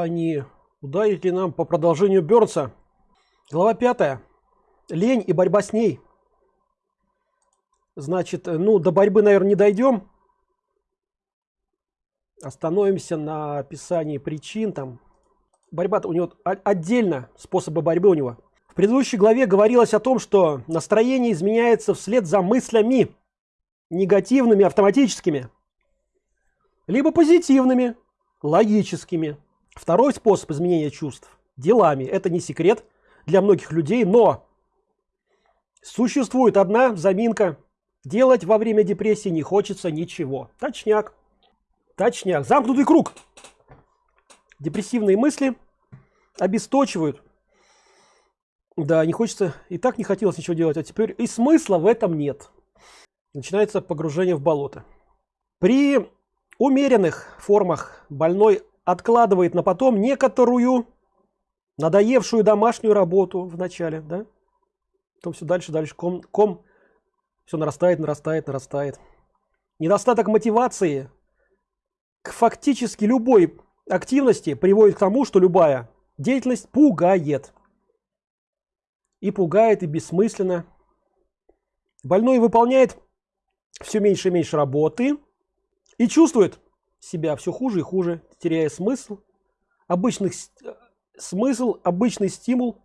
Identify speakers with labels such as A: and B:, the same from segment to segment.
A: а не ударить ли нам по продолжению Бернса. Глава пятая. Лень и борьба с ней. Значит, ну, до борьбы, наверное, не дойдем. Остановимся на описании причин там. Борьба у него отдельно, способы борьбы у него. В предыдущей главе говорилось о том, что настроение изменяется вслед за мыслями, негативными, автоматическими, либо позитивными, логическими. Второй способ изменения чувств – делами. Это не секрет для многих людей, но существует одна заминка. Делать во время депрессии не хочется ничего. Точняк. Точняк. Замкнутый круг. Депрессивные мысли обесточивают. Да, не хочется, и так не хотелось ничего делать, а теперь и смысла в этом нет. Начинается погружение в болото. При умеренных формах больной откладывает на потом некоторую надоевшую домашнюю работу в начале, да? Потом все дальше, дальше, ком, ком все нарастает, нарастает, нарастает. Недостаток мотивации к фактически любой активности приводит к тому, что любая деятельность пугает. И пугает, и бессмысленно. Больной выполняет все меньше и меньше работы и чувствует себя все хуже и хуже, теряя смысл, обычный смысл, обычный стимул,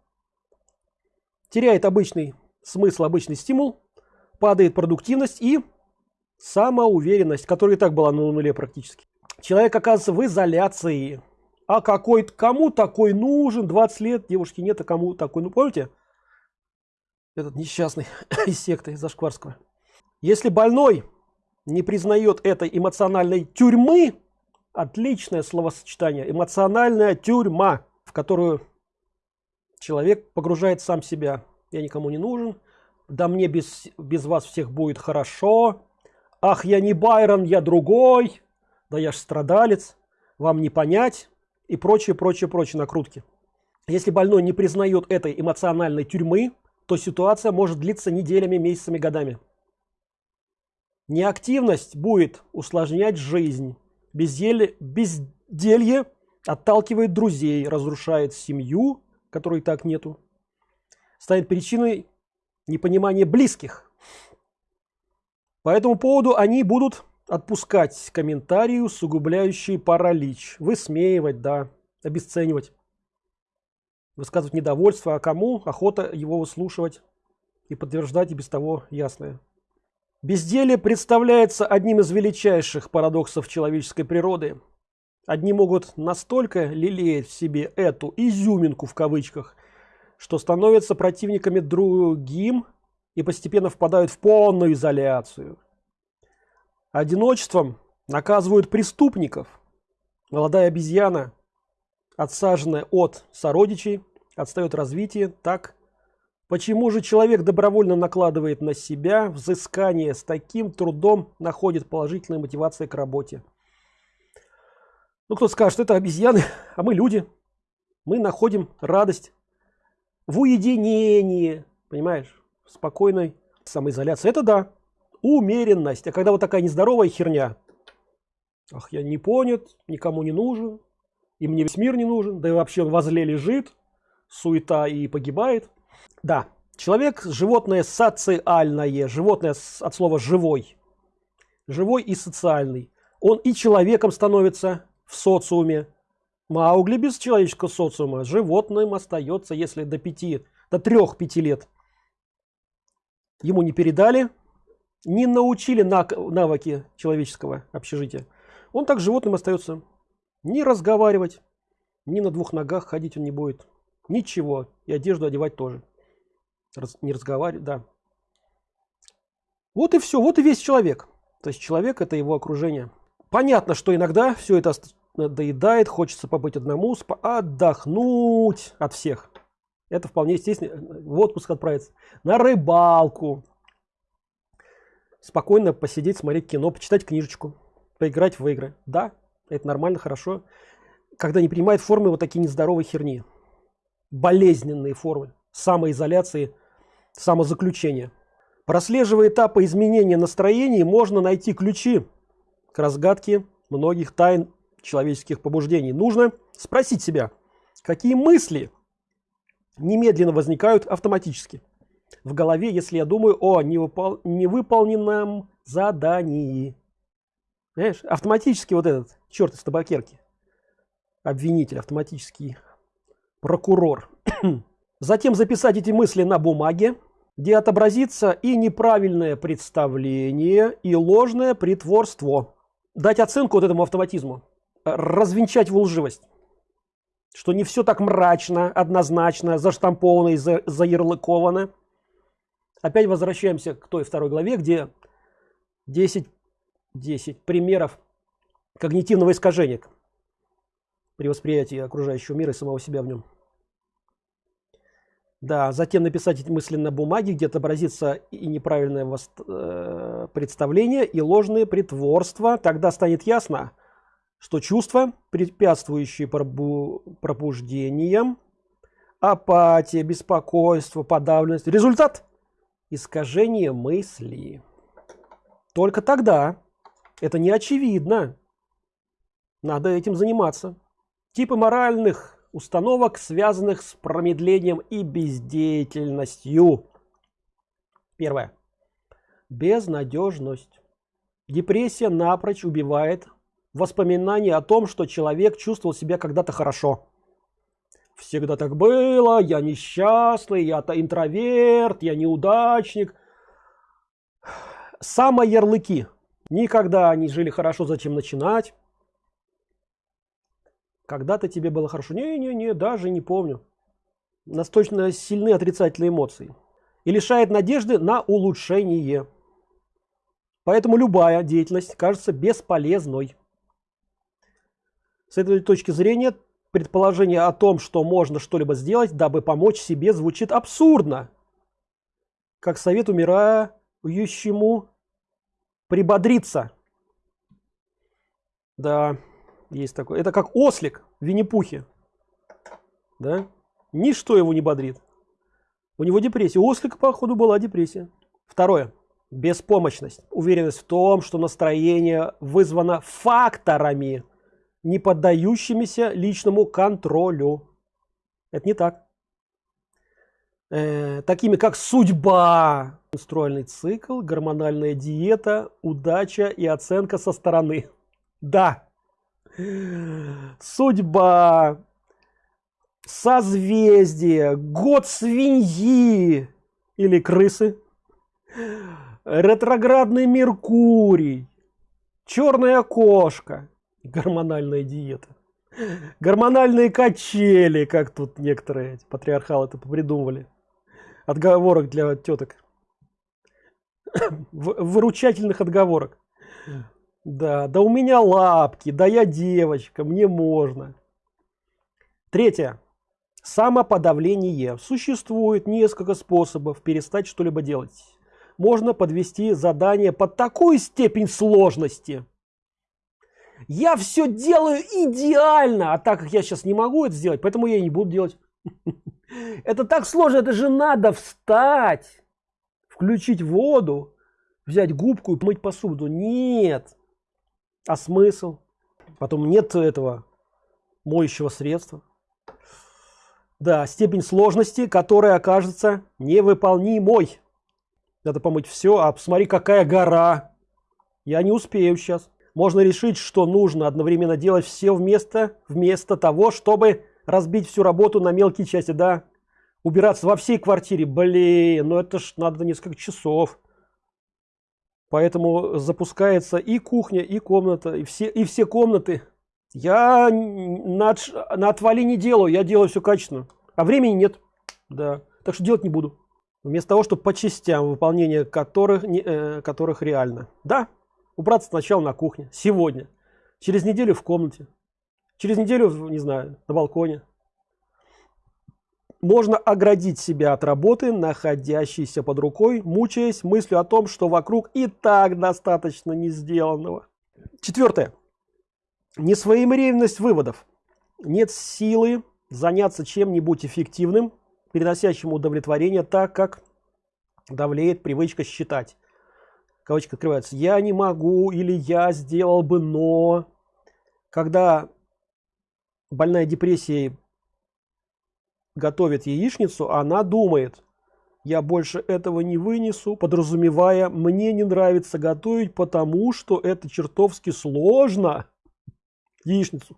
A: теряет обычный смысл, обычный стимул, падает продуктивность и самоуверенность, которая и так была на нуле практически. Человек оказывается в изоляции. А какой кому такой нужен? 20 лет девушки нет, а кому такой? Ну помните? Этот несчастный из секты Зашкварского. Если больной не признает этой эмоциональной тюрьмы, отличное словосочетание, эмоциональная тюрьма, в которую человек погружает сам себя. Я никому не нужен, да мне без, без вас всех будет хорошо, ах, я не Байрон, я другой, да я ж страдалец, вам не понять и прочее, прочее, прочее накрутки. Если больной не признает этой эмоциональной тюрьмы, то ситуация может длиться неделями, месяцами, годами. Неактивность будет усложнять жизнь. Безделье, безделье отталкивает друзей, разрушает семью, которой так нету. Станет причиной непонимания близких. По этому поводу они будут отпускать комментарии, усугубляющие паралич, высмеивать, да, обесценивать, высказывать недовольство, а кому охота его выслушивать и подтверждать и без того ясное. Безделие представляется одним из величайших парадоксов человеческой природы. Одни могут настолько лелеять в себе эту изюминку в кавычках, что становятся противниками другим и постепенно впадают в полную изоляцию. Одиночеством наказывают преступников. Молодая обезьяна, отсаженная от сородичей, отстает развитие, так Почему же человек добровольно накладывает на себя взыскание с таким трудом находит положительные мотивации к работе? Ну, кто скажет, это обезьяны, а мы люди. Мы находим радость в уединении, понимаешь, в спокойной самоизоляции. Это да, умеренность. А когда вот такая нездоровая херня, ах, я не понят, никому не нужен, и мне весь мир не нужен, да и вообще он возле лежит, суета и погибает – да, человек животное социальное, животное от слова живой. Живой и социальный. Он и человеком становится в социуме. Маугли без человеческого социума животным остается, если до пяти, до трех-пяти лет ему не передали, не научили навыки человеческого общежития. Он так животным остается. Не разговаривать, ни на двух ногах ходить он не будет. Ничего. И одежду одевать тоже раз, не разговаривать, да. Вот и все, вот и весь человек. То есть человек это его окружение. Понятно, что иногда все это доедает, хочется побыть одному, отдохнуть от всех. Это вполне естественно. В отпуск отправиться, на рыбалку, спокойно посидеть, смотреть кино, почитать книжечку, поиграть в игры. Да, это нормально, хорошо. Когда не принимает формы вот такие нездоровые херни, болезненные формы самоизоляции, самозаключения. Прослеживая этапы изменения настроений, можно найти ключи к разгадке многих тайн человеческих побуждений. Нужно спросить себя, какие мысли немедленно возникают автоматически в голове, если я думаю о невыпол... невыполненном задании. Знаешь, автоматически вот этот черт из табакерки, обвинитель, автоматический прокурор. Затем записать эти мысли на бумаге, где отобразится и неправильное представление, и ложное притворство. Дать оценку вот этому автоматизму, развенчать его лживость что не все так мрачно, однозначно, заштамповано и за, заярлыковано. Опять возвращаемся к той второй главе, где 10, 10 примеров когнитивного искажения при восприятии окружающего мира и самого себя в нем. Да, затем написать эти мысли на бумаге, где отобразится и неправильное вост... э, представление, и ложные притворства. Тогда станет ясно, что чувства, препятствующие пробу... пробуждениям, апатия, беспокойство, подавленность, результат – искажение мысли. Только тогда это не очевидно. Надо этим заниматься. Типы моральных установок, связанных с промедлением и бездеятельностью. Первое. Безнадежность. Депрессия напрочь убивает воспоминание о том, что человек чувствовал себя когда-то хорошо. Всегда так было, я несчастный, я-то интроверт, я неудачник. Самоярлыки. Никогда они жили хорошо, зачем начинать? Когда-то тебе было хорошо. Не-не-не, даже не помню. Настолько сильны отрицательные эмоции. И лишает надежды на улучшение. Поэтому любая деятельность кажется бесполезной. С этой точки зрения предположение о том, что можно что-либо сделать, дабы помочь себе, звучит абсурдно. Как совет умирающему прибодриться. Да, есть такое. Это как ослик в Винни-Пухе. Да? Ничто его не бодрит. У него депрессия. У ослика, походу, была депрессия. Второе. Беспомощность. Уверенность в том, что настроение вызвано факторами, не поддающимися личному контролю. Это не так. Э, такими как судьба, менструальный цикл, гормональная диета, удача и оценка со стороны. Да, судьба, созвездие, год свиньи или крысы, ретроградный Меркурий, черная кошка, гормональная диета, гормональные качели, как тут некоторые патриархалы это придумывали, отговорок для теток, выручательных отговорок. Да, да у меня лапки, да я девочка, мне можно. Третье. Самоподавление. Существует несколько способов перестать что-либо делать. Можно подвести задание под такую степень сложности. Я все делаю идеально, а так как я сейчас не могу это сделать, поэтому я и не буду делать. Это так сложно, это же надо встать, включить воду, взять губку и мыть посуду. Нет, а смысл? Потом нет этого моющего средства. Да, степень сложности, которая окажется невыполнимой. Надо помыть все, а посмотри, какая гора. Я не успею сейчас. Можно решить, что нужно одновременно делать все вместо, вместо того, чтобы разбить всю работу на мелкие части, да. Убираться во всей квартире, блин, ну это ж надо несколько часов. Поэтому запускается и кухня, и комната, и все, и все комнаты. Я на, на отвали не делаю, я делаю все качественно. А времени нет. Да. Так что делать не буду. Вместо того, чтобы по частям, выполнение которых, не, э, которых реально. Да, убраться сначала на кухне, сегодня. Через неделю в комнате. Через неделю, не знаю, на балконе можно оградить себя от работы, находящейся под рукой, мучаясь мыслью о том, что вокруг и так достаточно не сделанного. Четвертое. Несвоевременность выводов. Нет силы заняться чем-нибудь эффективным, переносящим удовлетворение, так как давлеет привычка считать. Кавычка открывается. Я не могу или я сделал бы, но... когда больная депрессией готовит яичницу она думает я больше этого не вынесу подразумевая мне не нравится готовить потому что это чертовски сложно яичницу.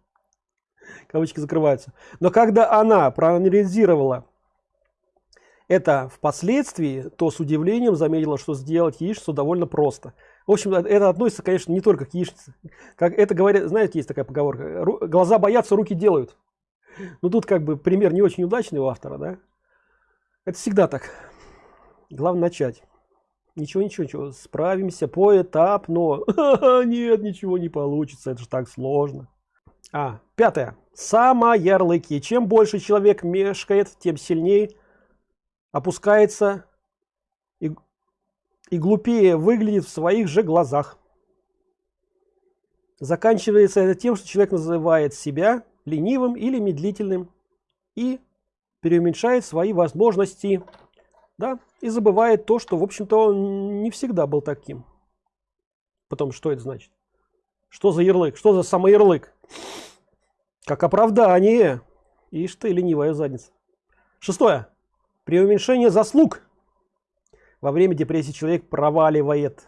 A: Кавычки закрываются. Но когда она проанализировала это впоследствии то с удивлением заметила что сделать яичницу довольно просто. В общем это относится конечно не только к яичнице. Как это говорят знаете есть такая поговорка глаза боятся руки делают ну тут как бы пример не очень удачный у автора да? Это всегда так. Главное начать. Ничего ничего ничего. Справимся по этап но нет ничего не получится. Это же так сложно. А пятое. Самоярлыки чем больше человек мешкает тем сильнее опускается и, и глупее выглядит в своих же глазах. Заканчивается это тем что человек называет себя ленивым или медлительным и переуменьшает свои возможности да и забывает то что в общем-то он не всегда был таким. Потом что это значит? Что за ярлык? Что за самоярлык? Как оправдание. И что ленивая задница. Шестое. При уменьшении заслуг. Во время депрессии человек проваливает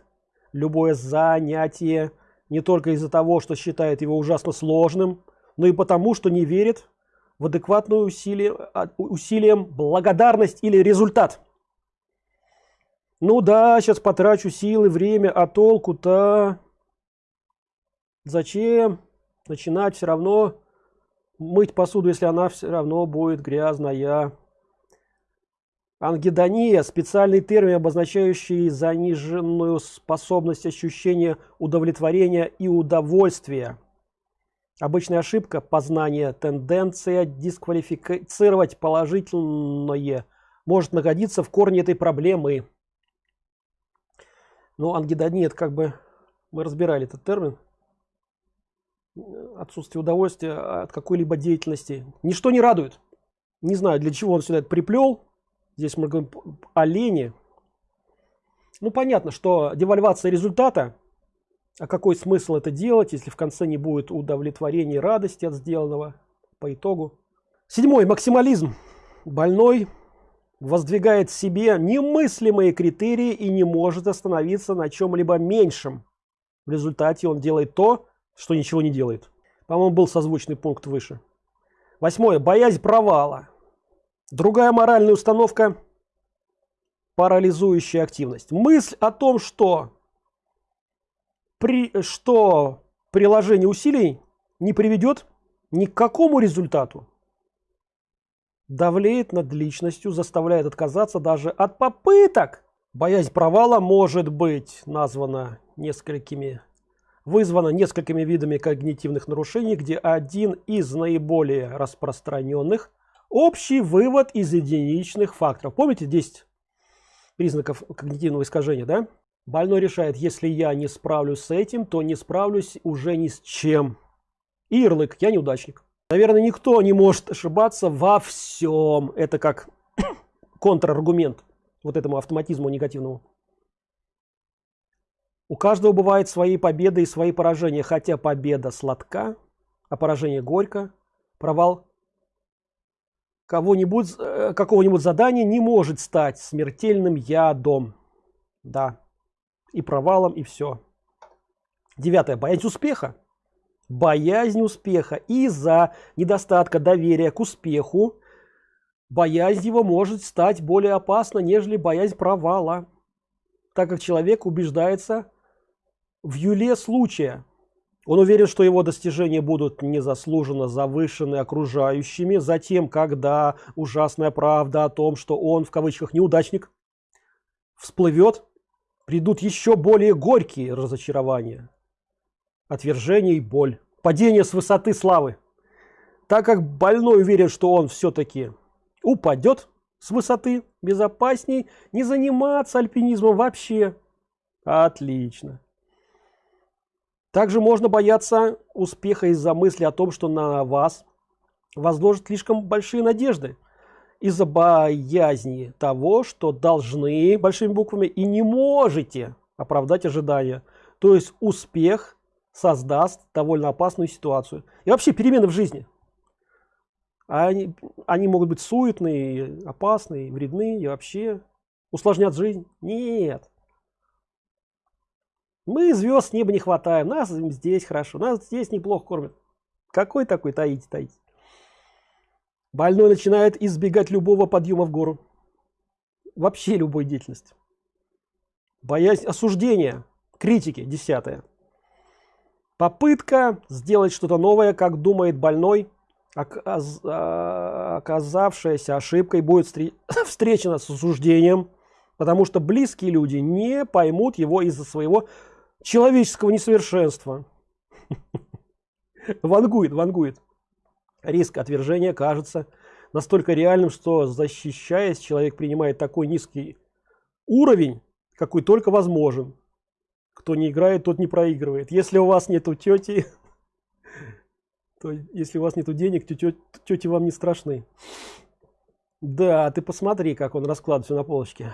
A: любое занятие не только из-за того что считает его ужасно сложным но и потому что не верит в адекватную усилие а, усилием благодарность или результат. Ну да сейчас потрачу силы время а толку-то? Зачем начинать? Все равно мыть посуду если она все равно будет грязная. Ангидония специальный термин обозначающий заниженную способность ощущения удовлетворения и удовольствия Обычная ошибка познания, тенденция дисквалифицировать положительное может находиться в корне этой проблемы. Но ну, ангидония, это как бы мы разбирали этот термин. Отсутствие удовольствия от какой-либо деятельности. Ничто не радует. Не знаю, для чего он сюда это приплел. Здесь мы говорим о лени. Ну, понятно, что девальвация результата а какой смысл это делать если в конце не будет удовлетворения радости от сделанного? По итогу. Седьмой. Максимализм. Больной воздвигает себе немыслимые критерии и не может остановиться на чем-либо меньшем. В результате он делает то что ничего не делает. По-моему был созвучный пункт выше. Восьмое. Боязнь провала. Другая моральная установка парализующая активность. Мысль о том что при, что приложение усилий не приведет ни к какому результату. Давлеет над личностью, заставляет отказаться даже от попыток. Боязнь провала может быть названа несколькими, вызвана несколькими видами когнитивных нарушений, где один из наиболее распространенных – общий вывод из единичных факторов. Помните 10 признаков когнитивного искажения, да? Больной решает, если я не справлюсь с этим, то не справлюсь уже ни с чем. И я неудачник. Наверное, никто не может ошибаться во всем. Это как контраргумент вот этому автоматизму негативному. У каждого бывают свои победы и свои поражения, хотя победа сладка, а поражение горько, провал кого-нибудь, э, какого-нибудь задания не может стать смертельным ядом. Да, и провалом и все девятое. Боязнь успеха. Боязнь успеха. Из-за недостатка доверия к успеху боязнь его может стать более опасна нежели боязнь провала так как человек убеждается в юле случая. Он уверен что его достижения будут незаслуженно завышены окружающими. Затем когда ужасная правда о том что он в кавычках неудачник всплывет придут еще более горькие разочарования, отвержение и боль, падение с высоты славы. Так как больной уверен, что он все-таки упадет с высоты, безопасней не заниматься альпинизмом вообще. Отлично. Также можно бояться успеха из-за мысли о том, что на вас возложат слишком большие надежды из-за боязни того, что должны большими буквами и не можете оправдать ожидания. То есть успех создаст довольно опасную ситуацию. И вообще перемены в жизни. Они, они могут быть суетные опасные вредны и вообще усложнят жизнь. Нет. Мы звезд неба не хватаем. Нас здесь хорошо нас здесь неплохо кормят. Какой такой таить таить больной начинает избегать любого подъема в гору. Вообще любой деятельности боязнь осуждения критики десятое попытка сделать что-то новое как думает больной а, оказавшаяся ошибкой будет встречена с осуждением потому что близкие люди не поймут его из-за своего человеческого несовершенства. Вангует вангует риск отвержения кажется настолько реальным что защищаясь человек принимает такой низкий уровень какой только возможен. Кто не играет тот не проигрывает. Если у вас нету тети то если у вас нету денег тети вам не страшны. Да ты посмотри как он раскладывается на полочке.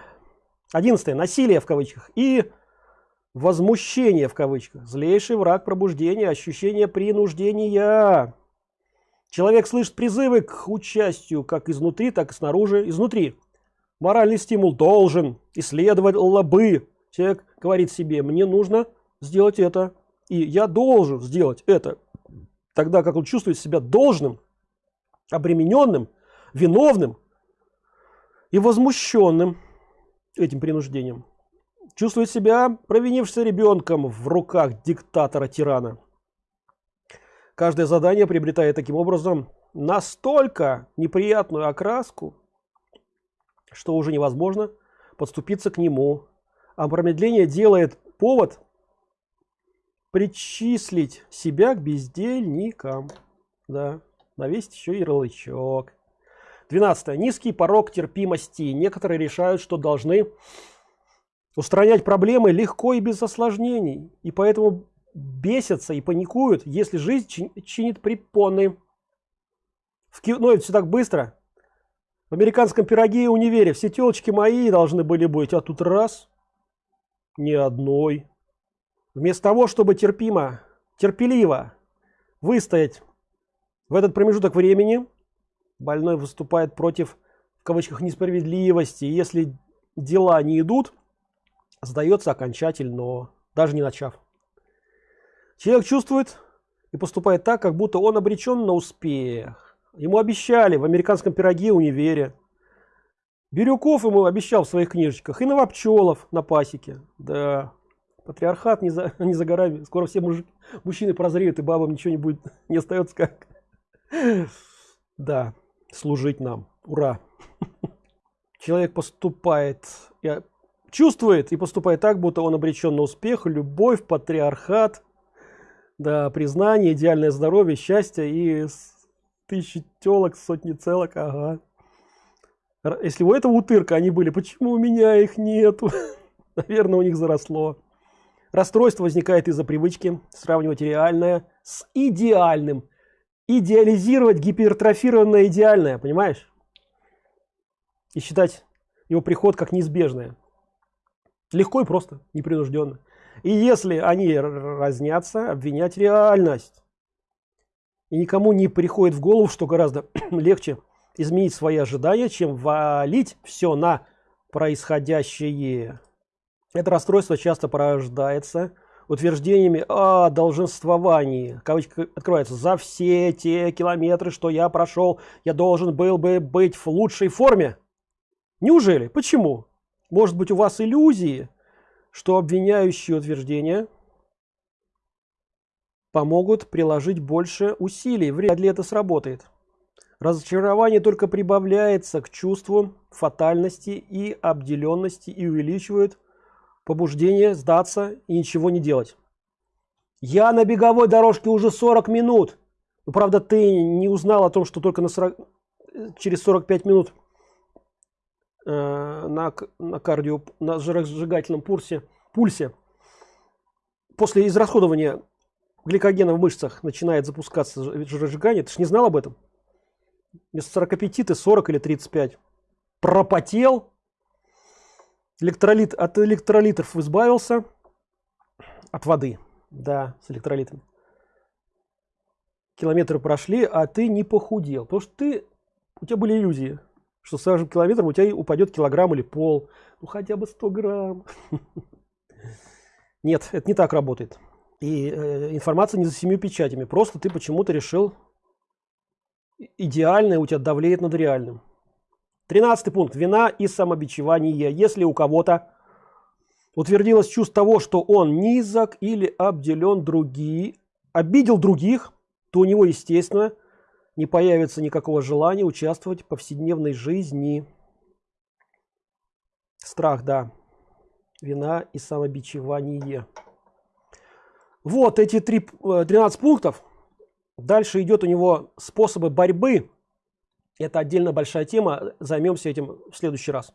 A: Одиннадцатое. Насилие в кавычках и возмущение в кавычках. Злейший враг пробуждения ощущение принуждения человек слышит призывы к участию как изнутри так и снаружи изнутри. Моральный стимул должен исследовать лобы человек говорит себе мне нужно сделать это и я должен сделать это тогда как он чувствует себя должным обремененным виновным и возмущенным этим принуждением. Чувствует себя провинившимся ребенком в руках диктатора тирана каждое задание приобретает таким образом настолько неприятную окраску что уже невозможно подступиться к нему. А промедление делает повод причислить себя к бездельникам. Да навесить еще ярлычок. 12 низкий порог терпимости. Некоторые решают что должны устранять проблемы легко и без осложнений. И поэтому бесятся и паникуют если жизнь чинит препоны. В кино это все так быстро. В американском пироге и универе все телочки мои должны были быть а тут раз ни одной. Вместо того чтобы терпимо терпеливо выстоять в этот промежуток времени больной выступает против в кавычках несправедливости если дела не идут сдается окончательно даже не начав человек чувствует и поступает так как будто он обречен на успех. Ему обещали в американском пироге универе. Бирюков ему обещал в своих книжечках и новопчелов на пасеке. Да патриархат не за не за горами. Скоро все мужики мужчины прозреют и бабам ничего не будет не остается как. Да служить нам. Ура! Человек поступает я чувствует и поступает так будто он обречен на успех. Любовь патриархат да признание идеальное здоровье счастье и тысячи телок сотни целок ага. Если у этого утырка они были почему у меня их нету? Наверное у них заросло. Расстройство возникает из-за привычки сравнивать реальное с идеальным. Идеализировать гипертрофированное идеальное понимаешь? И считать его приход как неизбежное. Легко и просто непринужденно и если они разнятся обвинять реальность. И никому не приходит в голову что гораздо легче изменить свои ожидания чем валить все на происходящее. Это расстройство часто порождается утверждениями о долженствовании. Кавычка открывается за все те километры что я прошел я должен был бы быть в лучшей форме неужели? Почему? Может быть у вас иллюзии что обвиняющие утверждения помогут приложить больше усилий. Вряд ли это сработает. Разочарование только прибавляется к чувству фатальности и обделенности и увеличивает побуждение сдаться и ничего не делать. Я на беговой дорожке уже 40 минут! Ну, правда ты не узнал о том что только на 40 через 45 минут э, на, на кардио на жиросжигательном пульсе пульсе. После израсходования гликогена в мышцах начинает запускаться жиросжигание ты ж не знал об этом? Вместо 45 ты 40 или 35 пропотел. Электролит от электролитов избавился. От воды. Да, с электролитами. Километры прошли, а ты не похудел. Потому что ты, у тебя были иллюзии, что с каждым километром у тебя упадет килограмм или пол. Ну хотя бы 100 грамм. Нет, это не так работает. И э, информация не за семью печатями. Просто ты почему-то решил идеальное у тебя давлеет над реальным. Тринадцатый пункт. Вина и самобичевание. Если у кого-то утвердилось чувство того, что он низок или обделен другие, обидел других, то у него, естественно, не появится никакого желания участвовать в повседневной жизни. Страх, да. Вина и самобичевание. Вот эти три, 13 э, пунктов. Дальше идет у него способы борьбы. Это отдельно большая тема. Займемся этим в следующий раз.